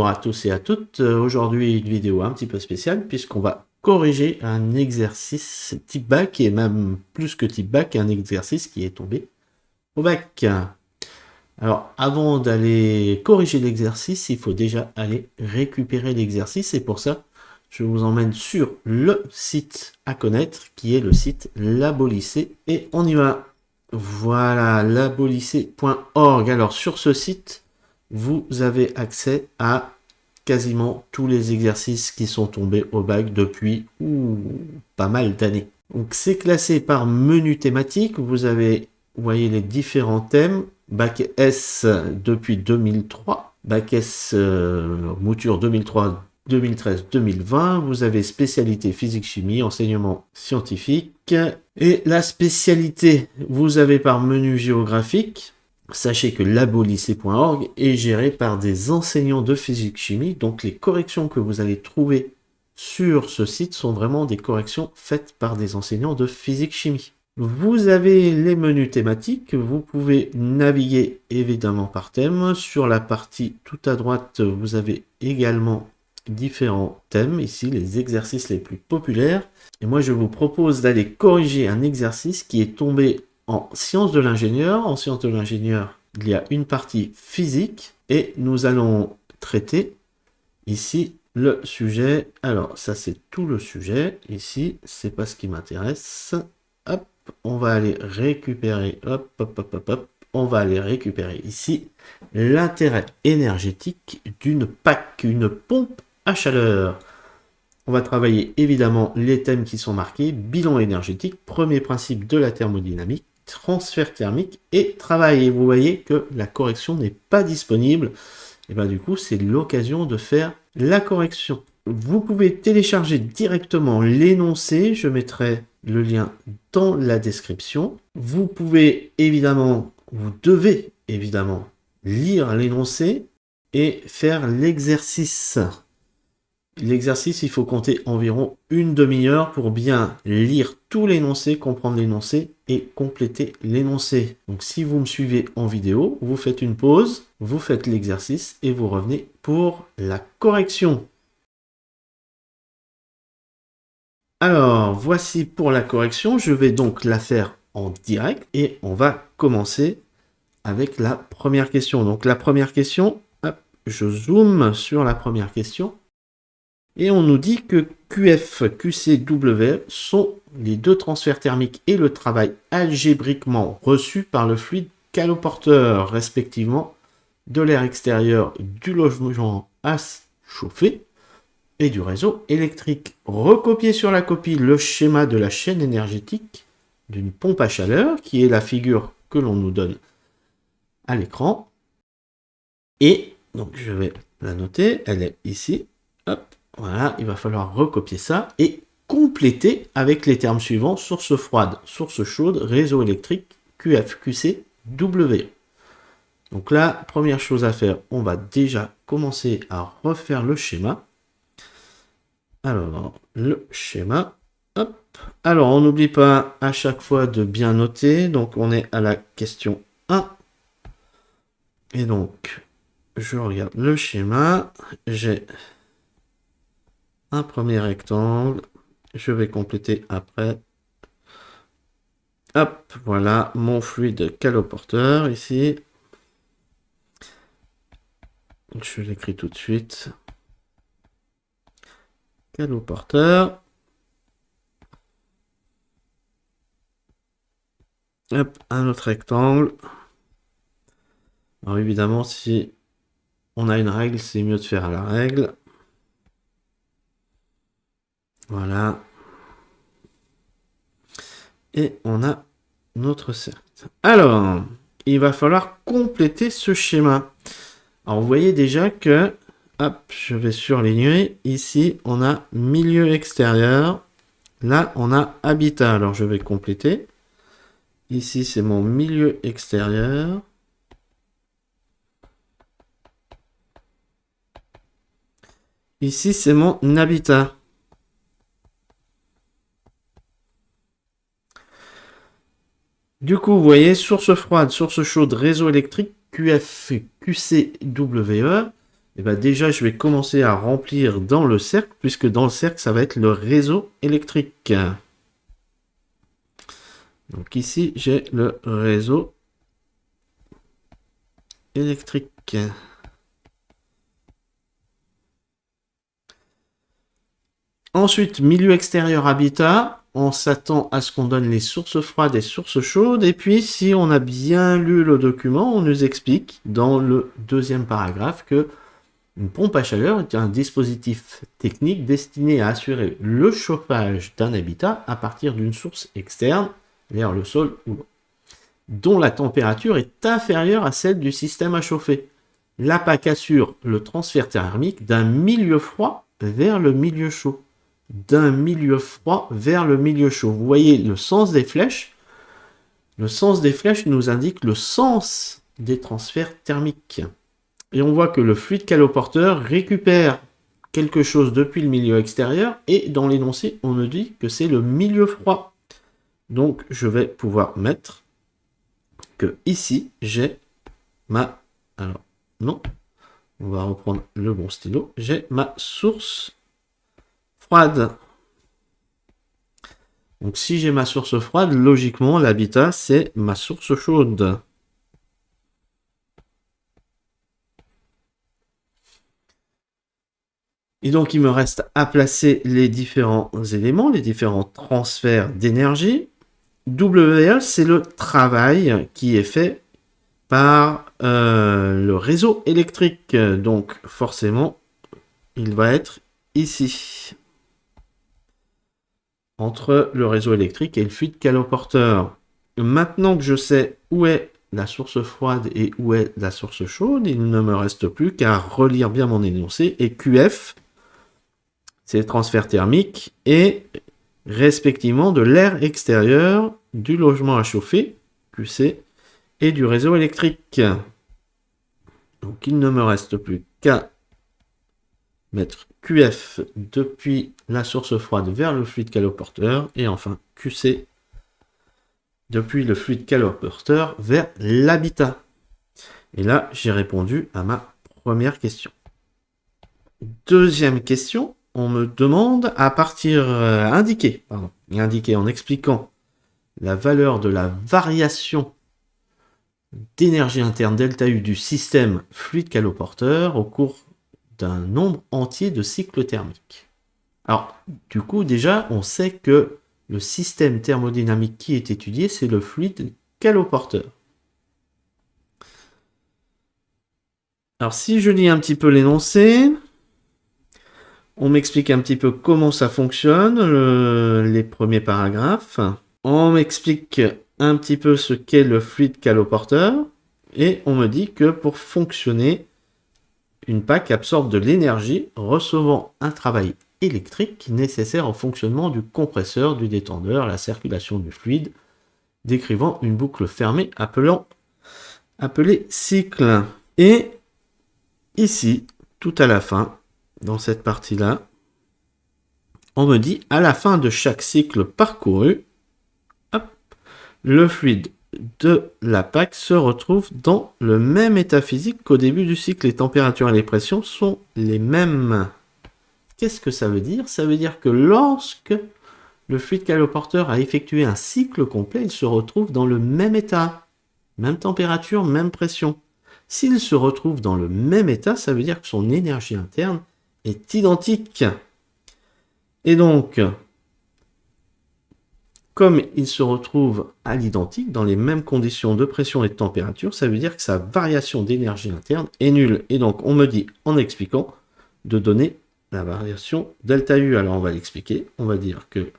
Bonjour à tous et à toutes, euh, aujourd'hui une vidéo un petit peu spéciale puisqu'on va corriger un exercice type bac et même plus que type bac, un exercice qui est tombé au bac. Alors avant d'aller corriger l'exercice, il faut déjà aller récupérer l'exercice et pour ça je vous emmène sur le site à connaître qui est le site Labolycée et on y va. Voilà, labolycée.org. Alors sur ce site, vous avez accès à quasiment tous les exercices qui sont tombés au bac depuis pas mal d'années. Donc c'est classé par menu thématique. Vous avez, voyez les différents thèmes. Bac S depuis 2003. Bac S euh, mouture 2003 2013-2020, vous avez spécialité physique-chimie, enseignement scientifique. Et la spécialité, vous avez par menu géographique, Sachez que labolycée.org est géré par des enseignants de physique-chimie, donc les corrections que vous allez trouver sur ce site sont vraiment des corrections faites par des enseignants de physique-chimie. Vous avez les menus thématiques, vous pouvez naviguer évidemment par thème. Sur la partie tout à droite, vous avez également différents thèmes, ici les exercices les plus populaires. Et moi je vous propose d'aller corriger un exercice qui est tombé en sciences de l'ingénieur. En sciences de l'ingénieur, il y a une partie physique et nous allons traiter ici le sujet. Alors, ça c'est tout le sujet. Ici, c'est pas ce qui m'intéresse. Hop, on va aller récupérer, hop, hop, hop, hop, hop, on va aller récupérer ici l'intérêt énergétique d'une PAC, une pompe à chaleur. On va travailler évidemment les thèmes qui sont marqués, bilan énergétique, premier principe de la thermodynamique, transfert thermique et travail. Et vous voyez que la correction n'est pas disponible. Et bien du coup, c'est l'occasion de faire la correction. Vous pouvez télécharger directement l'énoncé. Je mettrai le lien dans la description. Vous pouvez évidemment, vous devez évidemment lire l'énoncé et faire l'exercice. L'exercice, il faut compter environ une demi-heure pour bien lire tout l'énoncé, comprendre l'énoncé et compléter l'énoncé. Donc si vous me suivez en vidéo, vous faites une pause, vous faites l'exercice et vous revenez pour la correction. Alors, voici pour la correction. Je vais donc la faire en direct et on va commencer avec la première question. Donc la première question, je zoome sur la première question. Et on nous dit que QF, QCW sont les deux transferts thermiques et le travail algébriquement reçu par le fluide caloporteur, respectivement, de l'air extérieur du logement à chauffer et du réseau électrique. Recopier sur la copie le schéma de la chaîne énergétique d'une pompe à chaleur, qui est la figure que l'on nous donne à l'écran. Et, donc je vais la noter, elle est ici, hop, voilà, il va falloir recopier ça et compléter avec les termes suivants, source froide, source chaude, réseau électrique, QF, QC, W. Donc là, première chose à faire, on va déjà commencer à refaire le schéma. Alors, le schéma, hop. Alors, on n'oublie pas à chaque fois de bien noter. Donc, on est à la question 1. Et donc, je regarde le schéma. J'ai un premier rectangle. Je vais compléter après. Hop, voilà mon fluide caloporteur ici. Je l'écris tout de suite. Caloporteur. Hop, un autre rectangle. Alors évidemment, si on a une règle, c'est mieux de faire à la règle. Voilà. Et on a notre cercle. Alors, il va falloir compléter ce schéma. Alors, vous voyez déjà que, hop, je vais surligner. Ici, on a milieu extérieur. Là, on a habitat. Alors, je vais compléter. Ici, c'est mon milieu extérieur. Ici, c'est mon habitat. Du coup, vous voyez, source froide, source chaude, réseau électrique, QF, QCWE. Et ben déjà, je vais commencer à remplir dans le cercle, puisque dans le cercle, ça va être le réseau électrique. Donc ici, j'ai le réseau électrique. Ensuite, milieu extérieur habitat. On s'attend à ce qu'on donne les sources froides et sources chaudes. Et puis, si on a bien lu le document, on nous explique dans le deuxième paragraphe que une pompe à chaleur est un dispositif technique destiné à assurer le chauffage d'un habitat à partir d'une source externe, l'air, le sol ou l'eau, dont la température est inférieure à celle du système à chauffer. La PAC assure le transfert thermique d'un milieu froid vers le milieu chaud d'un milieu froid vers le milieu chaud. Vous voyez le sens des flèches? Le sens des flèches nous indique le sens des transferts thermiques. Et on voit que le fluide caloporteur récupère quelque chose depuis le milieu extérieur et dans l'énoncé, on nous dit que c'est le milieu froid. Donc, je vais pouvoir mettre que ici, j'ai ma... Alors, non, on va reprendre le bon stylo. J'ai ma source froide. Donc si j'ai ma source froide, logiquement, l'habitat, c'est ma source chaude. Et donc, il me reste à placer les différents éléments, les différents transferts d'énergie. WL, c'est le travail qui est fait par euh, le réseau électrique. Donc, forcément, il va être ici entre le réseau électrique et le fluide caloporteur. Maintenant que je sais où est la source froide et où est la source chaude, il ne me reste plus qu'à relire bien mon énoncé. Et QF, c'est le transfert thermique et respectivement de l'air extérieur, du logement à chauffer, QC, et du réseau électrique. Donc il ne me reste plus qu'à mettre QF depuis la source froide vers le fluide caloporteur et enfin QC depuis le fluide caloporteur vers l'habitat. Et là, j'ai répondu à ma première question. Deuxième question, on me demande à partir euh, indiqué, pardon, indiqué en expliquant la valeur de la variation d'énergie interne delta U du système fluide caloporteur au cours d'un nombre entier de cycles thermiques. Alors, du coup, déjà, on sait que le système thermodynamique qui est étudié, c'est le fluide caloporteur. Alors, si je lis un petit peu l'énoncé, on m'explique un petit peu comment ça fonctionne, les premiers paragraphes. On m'explique un petit peu ce qu'est le fluide caloporteur. Et on me dit que pour fonctionner, une PAC absorbe de l'énergie, recevant un travail électrique nécessaire au fonctionnement du compresseur, du détendeur, la circulation du fluide, décrivant une boucle fermée appelant, appelée cycle. Et ici, tout à la fin, dans cette partie-là, on me dit à la fin de chaque cycle parcouru, le fluide de la PAC se retrouve dans le même état physique qu'au début du cycle. Les températures et les pressions sont les mêmes. Qu'est-ce que ça veut dire? Ça veut dire que lorsque le fluide caloporteur a effectué un cycle complet, il se retrouve dans le même état. Même température, même pression. S'il se retrouve dans le même état, ça veut dire que son énergie interne est identique. Et donc, comme il se retrouve à l'identique, dans les mêmes conditions de pression et de température, ça veut dire que sa variation d'énergie interne est nulle. Et donc, on me dit, en expliquant, de donner la variation delta U. Alors, on va l'expliquer. On va dire que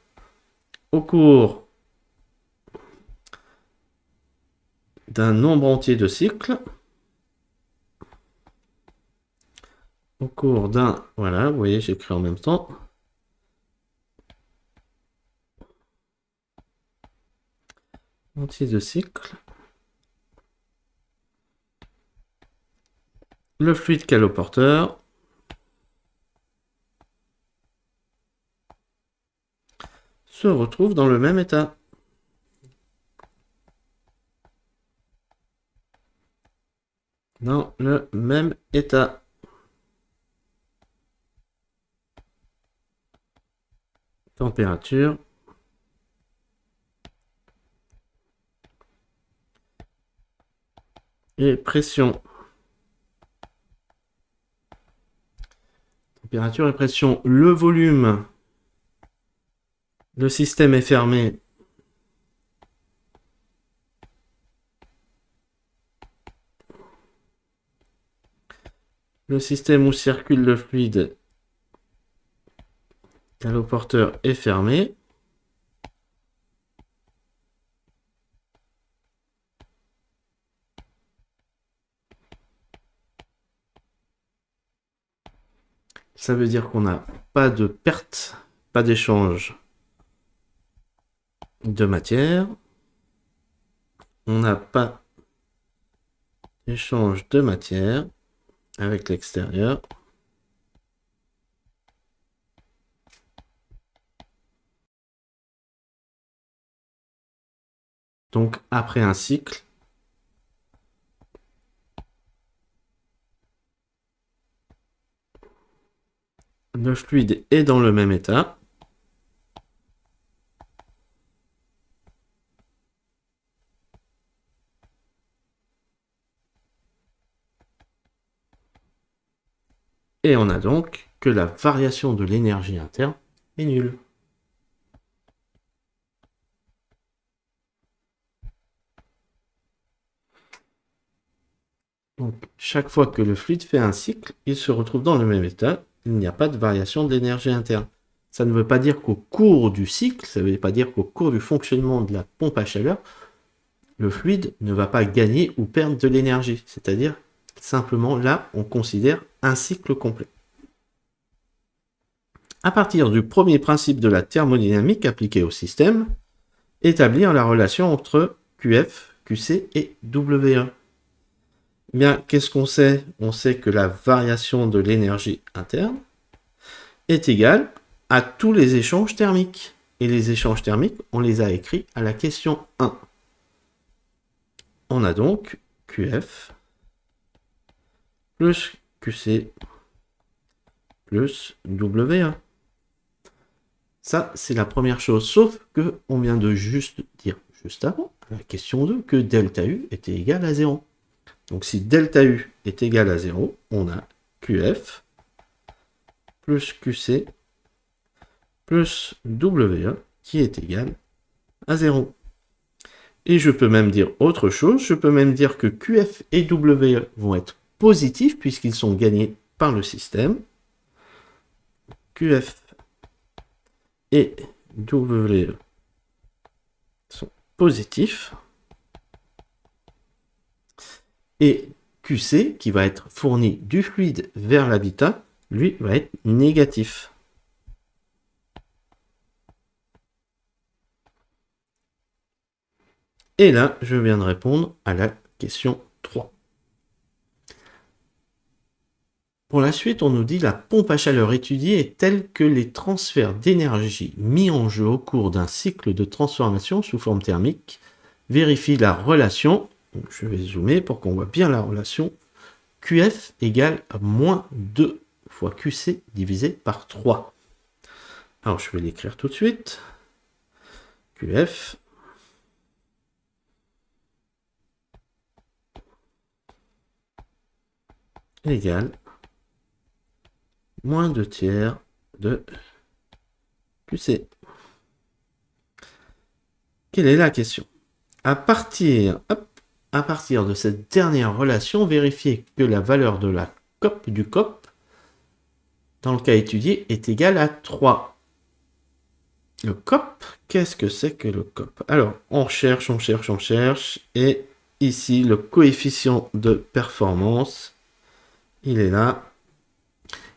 au cours d'un nombre entier de cycles, au cours d'un, voilà, vous voyez, j'écris en même temps, de cycle. Le fluide caloporteur. se retrouve dans le même état. Dans le même état. Température pression. Température et pression. Le volume. Le système est fermé. Le système où circule le fluide caloporteur est fermé. Ça veut dire qu'on n'a pas de perte, pas d'échange de matière. On n'a pas d'échange de matière avec l'extérieur. Donc après un cycle, le fluide est dans le même état. Et on a donc que la variation de l'énergie interne est nulle. Donc, chaque fois que le fluide fait un cycle, il se retrouve dans le même état. Il n'y a pas de variation de l'énergie interne. Ça ne veut pas dire qu'au cours du cycle, ça ne veut pas dire qu'au cours du fonctionnement de la pompe à chaleur, le fluide ne va pas gagner ou perdre de l'énergie. C'est-à-dire, simplement là, on considère un cycle complet. À partir du premier principe de la thermodynamique appliqué au système, établir la relation entre QF, QC et WE. Bien, qu'est-ce qu'on sait? On sait que la variation de l'énergie interne est égale à tous les échanges thermiques. Et les échanges thermiques, on les a écrits à la question 1. On a donc QF plus QC plus WA. Ça, c'est la première chose. Sauf que on vient de juste dire, juste avant, la question 2, que delta U était égal à 0. Donc si delta U est égal à 0, on a QF plus QC plus WE qui est égal à 0. Et je peux même dire autre chose, je peux même dire que QF et WE vont être positifs puisqu'ils sont gagnés par le système. QF et WE sont positifs. Et QC, qui va être fourni du fluide vers l'habitat, lui, va être négatif. Et là, je viens de répondre à la question 3. Pour la suite, on nous dit la pompe à chaleur étudiée est telle que les transferts d'énergie mis en jeu au cours d'un cycle de transformation sous forme thermique vérifient la relation je vais zoomer pour qu'on voit bien la relation. QF égale à moins 2 fois QC divisé par 3. Alors, je vais l'écrire tout de suite. QF égale moins 2 tiers de QC. Quelle est la question? À partir, à partir de cette dernière relation, vérifier que la valeur de la COP du COP, dans le cas étudié, est égale à 3. Le COP, qu'est-ce que c'est que le COP? Alors, on cherche, on cherche, on cherche, et ici, le coefficient de performance, il est là,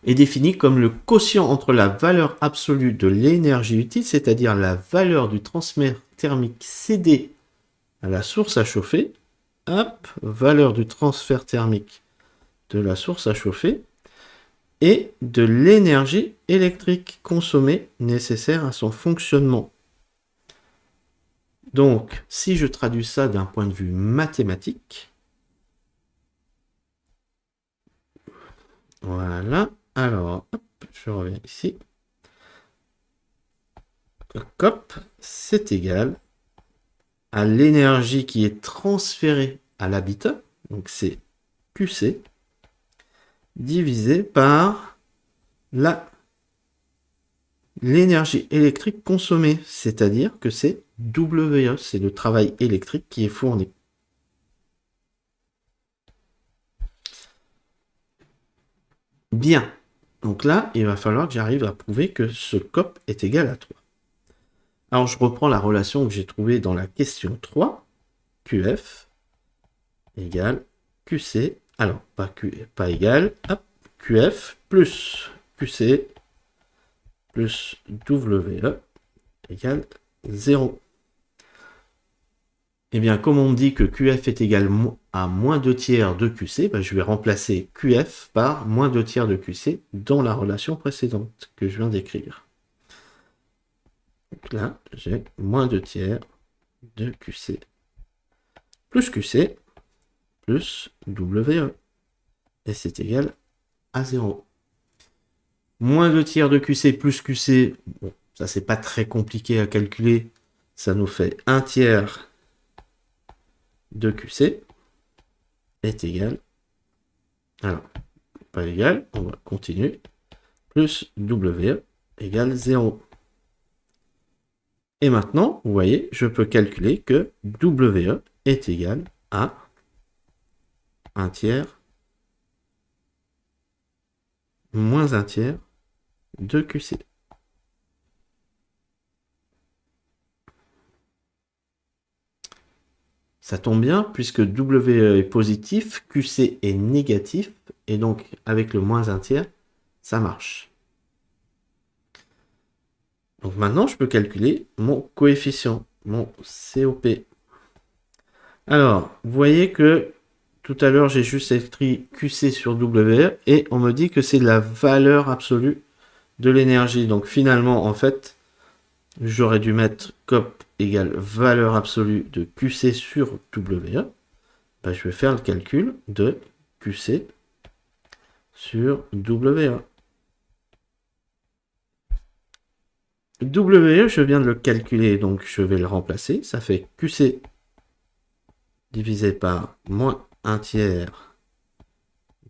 est défini comme le quotient entre la valeur absolue de l'énergie utile, c'est-à-dire la valeur du transfert thermique cédé à la source à chauffer, hop, valeur du transfert thermique de la source à chauffer et de l'énergie électrique consommée nécessaire à son fonctionnement. Donc, si je traduis ça d'un point de vue mathématique, voilà, alors, je reviens ici. COP, c'est égal à l'énergie qui est transférée à l'habitat, donc c'est QC, divisé par l'énergie électrique consommée, c'est-à-dire que c'est WE, c'est le travail électrique qui est fourni. Bien. Donc là, il va falloir que j'arrive à prouver que ce COP est égal à 3. Alors, je reprends la relation que j'ai trouvée dans la question 3. QF égale QC. Alors, pas, Q, pas égal. QF plus QC plus WE égale 0. Eh bien, comme on me dit que QF est égal à moins 2 tiers de QC, ben, je vais remplacer QF par moins 2 tiers de QC dans la relation précédente que je viens d'écrire. Donc là, j'ai moins 2 tiers de QC plus QC plus WE. Et c'est égal à 0. Moins 2 tiers de QC plus QC, bon, ça c'est pas très compliqué à calculer, ça nous fait 1 tiers de QC est égal, alors, pas égal, on va continuer, plus W égale 0. Et maintenant, vous voyez, je peux calculer que WE est égal à 1 tiers moins 1 tiers de QC. Ça tombe bien, puisque WE est positif, QC est négatif, et donc avec le moins 1 tiers, ça marche. Donc maintenant, je peux calculer mon coefficient, mon COP. Alors, vous voyez que tout à l'heure, j'ai juste écrit QC sur WE, et on me dit que c'est la valeur absolue de l'énergie. Donc finalement, en fait, j'aurais dû mettre COP égale valeur absolue de QC sur WE, bah, je vais faire le calcul de QC sur WE. WE, je viens de le calculer, donc je vais le remplacer. Ça fait QC divisé par moins 1 tiers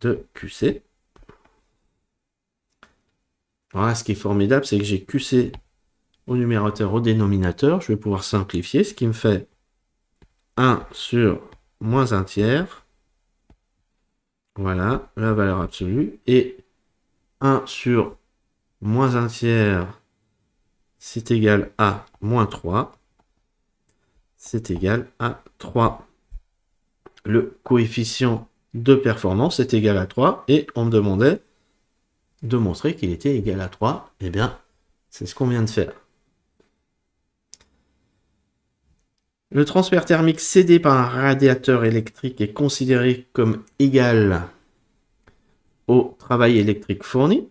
de QC. Voilà, ce qui est formidable, c'est que j'ai QC au numérateur, au dénominateur. Je vais pouvoir simplifier, ce qui me fait 1 sur moins 1 tiers. Voilà, la valeur absolue. Et 1 sur moins 1 tiers, c'est égal à moins 3. C'est égal à 3. Le coefficient de performance est égal à 3. Et on me demandait de montrer qu'il était égal à 3. Eh bien, c'est ce qu'on vient de faire. Le transfert thermique cédé par un radiateur électrique est considéré comme égal au travail électrique fourni.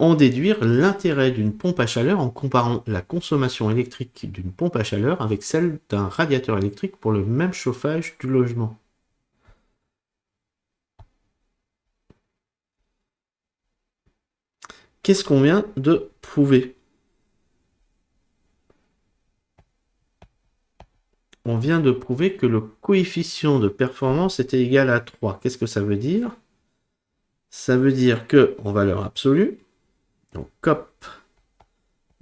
En déduire l'intérêt d'une pompe à chaleur en comparant la consommation électrique d'une pompe à chaleur avec celle d'un radiateur électrique pour le même chauffage du logement. Qu'est-ce qu'on vient de prouver? On vient de prouver que le coefficient de performance était égal à 3. Qu'est-ce que ça veut dire? Ça veut dire que, en valeur absolue, donc COP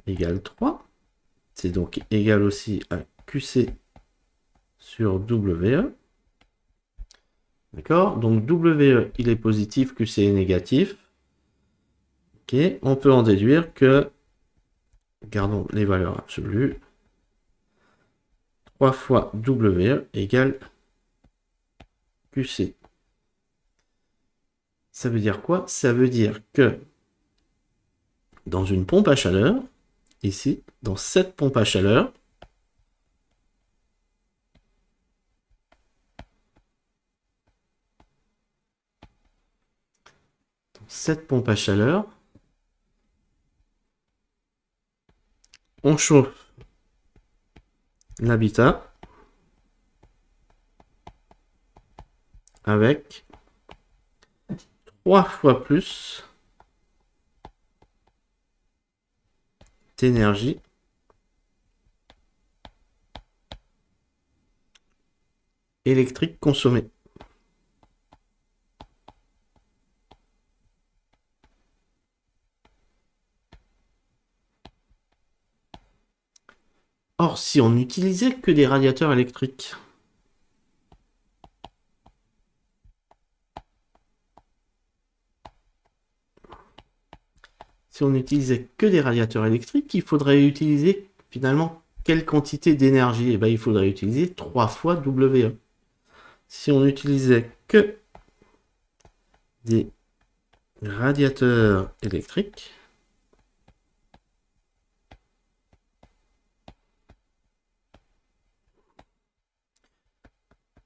égale 3, c'est donc égal aussi à QC sur WE. D'accord Donc WE, il est positif, QC est négatif. Ok, on peut en déduire que, gardons les valeurs absolues, 3 fois W égale QC. Ça veut dire quoi? Ça veut dire que dans une pompe à chaleur, ici, dans cette pompe à chaleur, cette pompe à chaleur, on chauffe l'habitat avec trois fois plus énergie électrique consommée. Or, si on n'utilisait que des radiateurs électriques, si on n'utilisait que des radiateurs électriques, il faudrait utiliser finalement quelle quantité d'énergie? Eh bien, il faudrait utiliser 3 fois WE. Si on n'utilisait que des radiateurs électriques,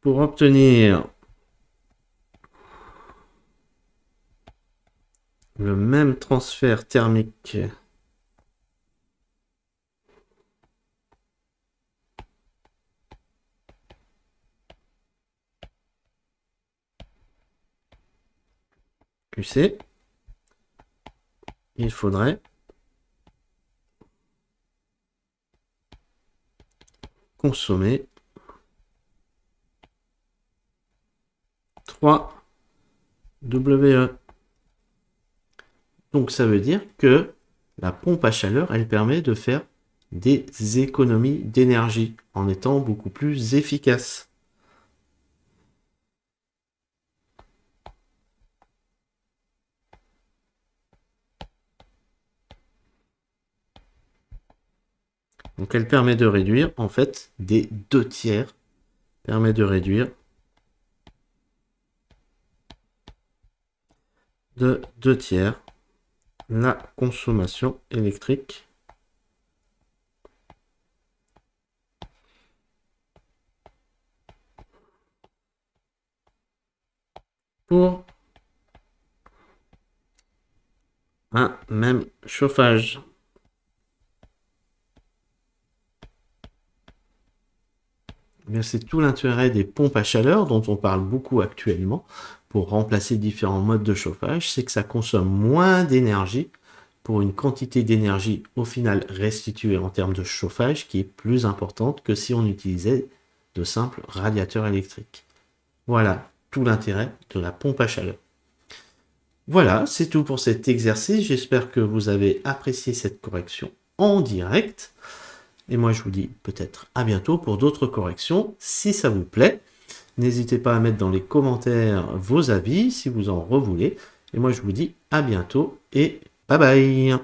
pour obtenir le même transfert thermique QC, il faudrait consommer 3 WE. Donc ça veut dire que la pompe à chaleur, elle permet de faire des économies d'énergie en étant beaucoup plus efficace. Donc elle permet de réduire en fait des deux tiers, permet de réduire de deux tiers la consommation électrique pour un même chauffage. Eh c'est tout l'intérêt des pompes à chaleur dont on parle beaucoup actuellement pour remplacer différents modes de chauffage, c'est que ça consomme moins d'énergie pour une quantité d'énergie au final restituée en termes de chauffage qui est plus importante que si on utilisait de simples radiateurs électriques. Voilà tout l'intérêt de la pompe à chaleur. Voilà, c'est tout pour cet exercice. J'espère que vous avez apprécié cette correction en direct. Et moi, je vous dis peut-être à bientôt pour d'autres corrections, si ça vous plaît. N'hésitez pas à mettre dans les commentaires vos avis si vous en revoulez. Et moi, je vous dis à bientôt et bye bye